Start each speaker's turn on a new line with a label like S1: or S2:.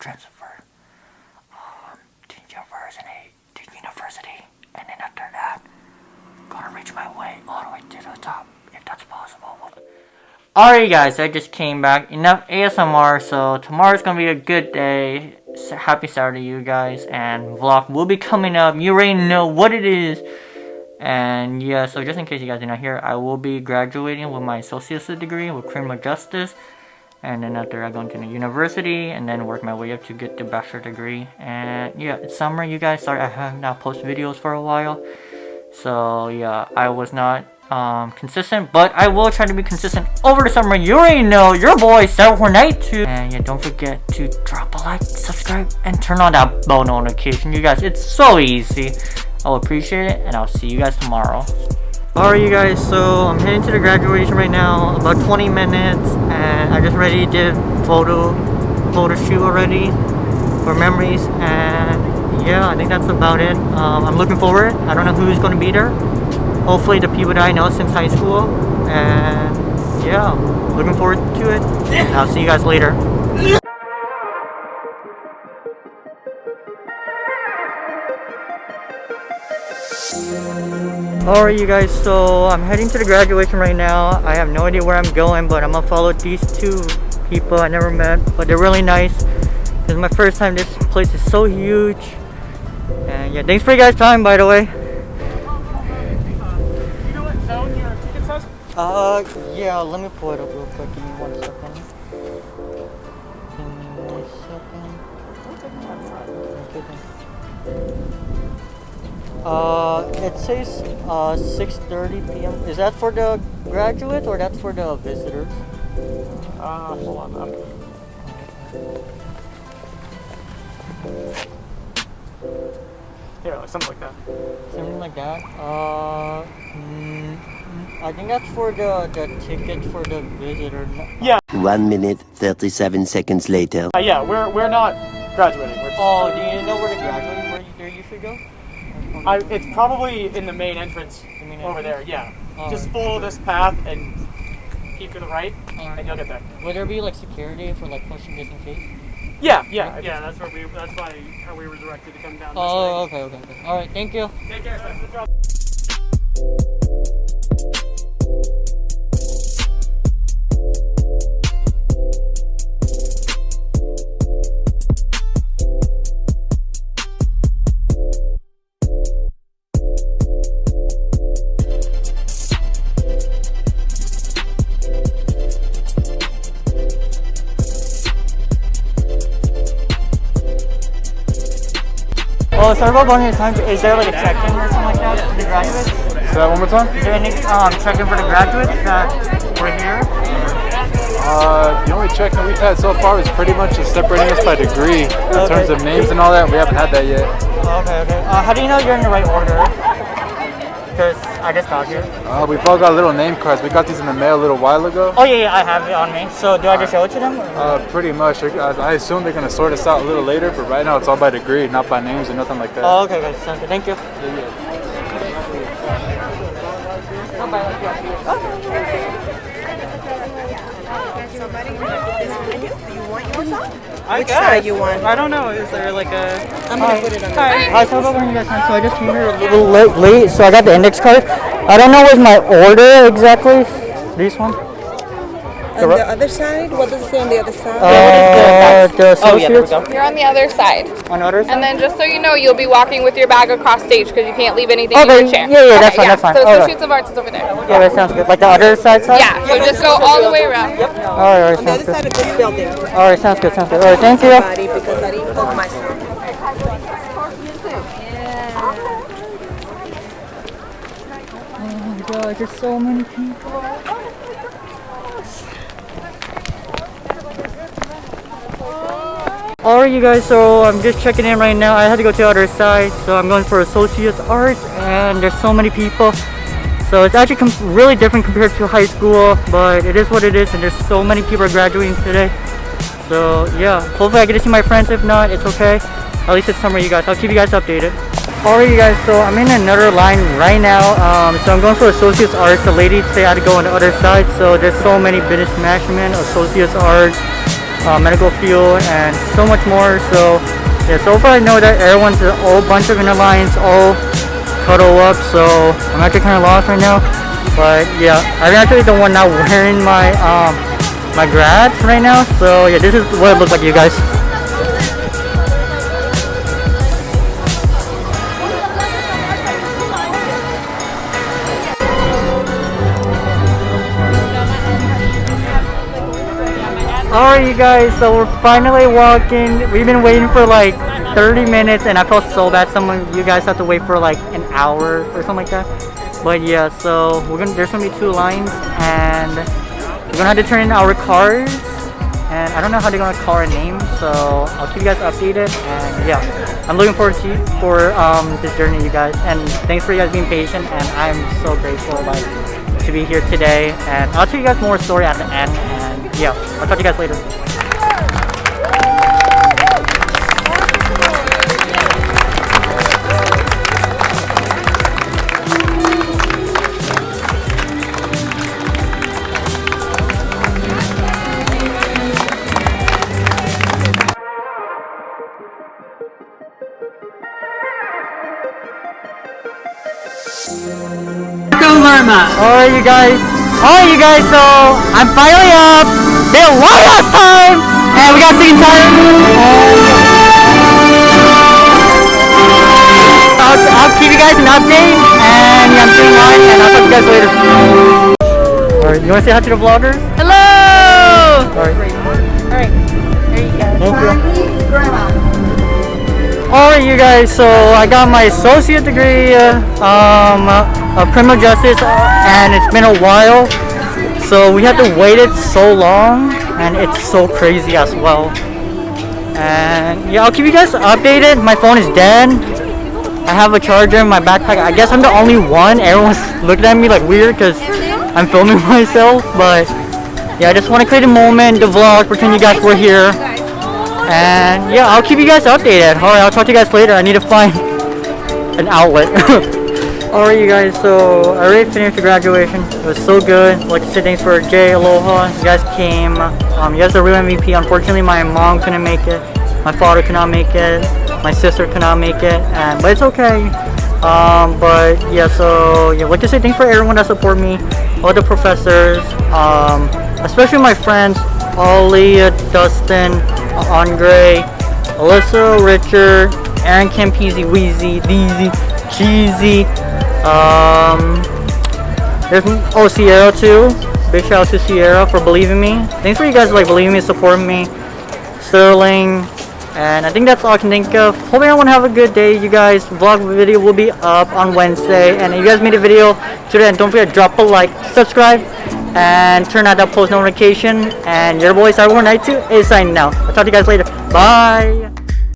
S1: Gonna um, to university, to university, and then after that, gonna reach my way all the way to the top, if that's possible. Alright guys, I just came back. Enough ASMR, so tomorrow's gonna be a good day. So Happy Saturday you guys, and vlog will be coming up. You already know what it is. And yeah, so just in case you guys are not here, I will be graduating with my associate's degree with criminal justice. And then after I go into the university and then work my way up to get the bachelor degree. And yeah, it's summer you guys. Sorry I have not posted videos for a while. So yeah, I was not um, consistent, but I will try to be consistent over the summer. You already know your boy Sarah Night too. And yeah, don't forget to drop a like, subscribe, and turn on that bell notification. You guys, it's so easy. I'll appreciate it, and I'll see you guys tomorrow. Alright you guys, so I'm heading to the graduation right now, about 20 minutes, and I just ready did photo, photo shoot already for memories, and yeah, I think that's about it. Um, I'm looking forward. I don't know who's going to be there. Hopefully the people that I know since high school, and yeah, looking forward to it. And I'll see you guys later. Alright you guys, so I'm heading to the graduation right now. I have no idea where I'm going, but I'm gonna follow these two people I never met, but they're really nice. This is my first time, this place is so huge. And yeah, thanks for you guys' time by the way. Uh, yeah, let me pull it up real quick. Give me one second. Give me one second. Uh, it says uh 6:30 p.m. Is that for the graduates or that's for the visitors?
S2: Uh, hold on. Yeah, like something like that.
S1: Something like that. Uh, mm, I think that's for the the ticket for the visitor.
S2: Yeah.
S3: One minute, 37 seconds later.
S2: Uh, yeah, we're we're not graduating. We're just,
S1: Oh, do you know where to graduate where you, there you should go?
S2: I, it's probably in the main entrance
S1: The main
S2: over there. Yeah.
S1: Oh,
S2: just
S1: okay.
S2: follow this path and keep to the right, and you'll get there.
S1: Would there be like security for like pushing just in case?
S2: Yeah, yeah, yeah. That's where we. That's why how we were directed to come down. This
S1: Oh, okay, okay, okay. All right, thank you.
S2: Take care. That's the drop.
S1: About blowing your time. Is there like a check-in or something like that for the graduates?
S4: Say that one more time.
S1: Is there any um, check-in for the graduates that were here?
S4: Uh, the only check-in we've had so far is pretty much just separating us by degree. In
S1: Okay.
S4: terms of names and all that, we haven't had that yet.
S1: Okay, okay. Uh, how do you know you're in the right order? Because I just got here.
S4: Uh, we've all got little name cards. We got these in the mail a little while ago.
S1: Oh yeah, yeah, I have it on me. So do I just show it to them?
S4: Uh, pretty much. I I assume they're gonna sort us out a little later, but right now it's all by degree, not by names or nothing like that.
S1: Oh, okay, guys. Sounds good. Thank you.
S2: I
S5: Which side you want?
S2: I don't know. Is there like a?
S5: I'm gonna put it on the
S1: Hi, sorry about bringing you guys time. So I just came here a little late, late, so I got the index card. I don't know what's my order exactly. This one?
S5: On the other side? What does it say on the other side?
S1: Uh, the
S2: Oh yeah, there we go.
S6: You're on the other side.
S1: on the other side?
S6: And then just so you know, you'll be walking with your bag across stage because you can't leave anything
S1: Okay,
S6: in your chair.
S1: yeah, yeah, that's
S6: Okay,
S1: fine, that's fine.
S6: So
S1: Alright.
S6: Associates of Arts is over there.
S1: Yeah, that sounds good. Like the other side side?
S6: Yeah, so just go all the way around.
S1: Alright, alright,
S5: On the
S1: sounds
S5: other side
S1: good.
S5: of this building.
S1: Alright, sounds good, sounds good. Alright, thank you.
S5: Because I didn't poke myself.
S1: Oh my god, there's so many people. Alright you guys, so I'm just checking in right now. I had to go to the other side, so I'm going for Associates Arts and there's so many people. So it's actually really different compared to high school, but it is what it is and there's so many people graduating today. So yeah, hopefully I get to see my friends. If not, it's okay. At least it's summer, you guys. I'll keep you guys updated. Alright, you guys. So I'm in another line right now. Um, so I'm going for Associates Arts. The lady say I had to go on the other side. So there's so many business management, Associates Arts, uh, medical field, and so much more. So yeah, so far I know that everyone's a whole bunch of inner lines, all cuddle up. So I'm actually kind of lost right now. But yeah, I'm actually the one not wearing my um my grads right now. So yeah, this is what it looks like, you guys. Alright you guys, so we're finally walking. We've been waiting for like 30 minutes and I felt so bad someone you guys have to wait for like an hour or something like that. But yeah, so we're gonna there's gonna be two lines and we're gonna have to turn in our cards and I don't know how they're gonna call our name, so I'll keep you guys updated and yeah. I'm looking forward to for um this journey you guys and thanks for you guys being patient and I'm so grateful like to be here today and I'll tell you guys more story at the end yeah, I'll talk to you guys later. Alright you guys. Alright you guys, so I'm finally up. A long ass time and we got sick and tired. And I'll, I'll keep you guys an update and yeah, I'm sitting on and I'll talk to you guys later. Alright, you wanna say hi to the vlogger?
S7: Hello!
S1: Alright,
S7: Alright you
S1: guys, so I got my associate degree uh, um, of criminal justice and it's been a while. So we had to wait it so long and it's so crazy as well. And yeah, I'll keep you guys updated. My phone is dead. I have a charger in my backpack. I guess I'm the only one. Everyone's looking at me like weird because I'm filming myself. But yeah, I just want to create a moment, the vlog, pretend you guys were here. And yeah, I'll keep you guys updated. Alright, I'll talk to you guys later. I need to find an outlet. Alright you guys, so I already finished the graduation. It was so good. I'd like to say thanks for Jay, Aloha. You guys came. Um, you guys are real MVP. Unfortunately, my mom couldn't make it. My father could not make it. My sister could not make it. And but it's okay. Um, but yeah, so yeah, I'd like to say thanks for everyone that support me. All the professors, um, especially my friends, Ollie, Dustin, Andre, Alyssa, Richard, Aaron Campese, Wheezy, Deezy, Cheesy, um, there's oh Sierra too. Big shout out to Sierra for believing me. Thanks for you guys like believing me, supporting me. Sterling, and I think that's all I can think of. Hope everyone have a good day, you guys. Vlog video will be up on Wednesday, and if you guys made a video today, and don't forget drop a like, subscribe, and turn on that post notification. And your boy Cyberborn Night 2 is signing out. I'll talk to you guys later. Bye.